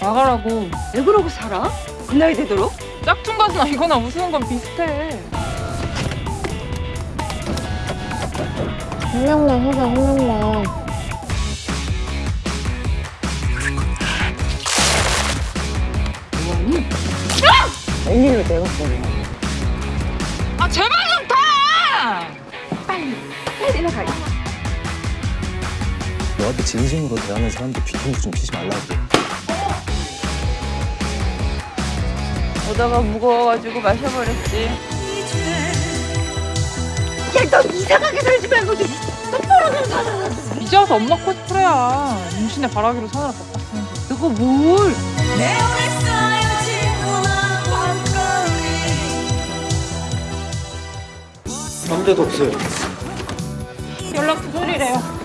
하고 왜 그러고 살아? 그 나이 되도록? 짝퉁 가수나 이거나 우스는 건 비슷해. 한 명만 하자 한 명만 웬일로 내가 보내 아 제발 좀 타! 빨리 빨리 나가 너한테 진심으로 대하는 사람들 뒤통수 좀 피지 말라고. 오다가 무거워가지고 마셔버렸지. 야너 이상하게 살지 말고 좀 똑바로 좀 살아 이제 와서 엄마 코스프레야. 임신의 바라기로 사느라 바빴어. 너가 뭘 아무 데도 없어요. 연락 두절이래요.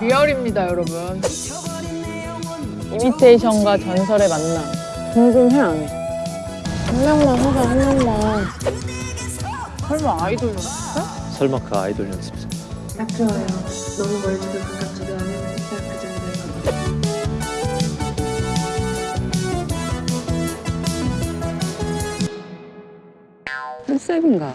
리얼입니다 여러분 이미테이션과 전설의 만남 궁금해 안 해? 한 명만 하자 한 명만 설마 아이돌 연습생? 설마 그 아이돌 연습생. 딱 좋아요. 너무 멀지도 가깝지도 않은 딱그 정도면. 컨셉인가?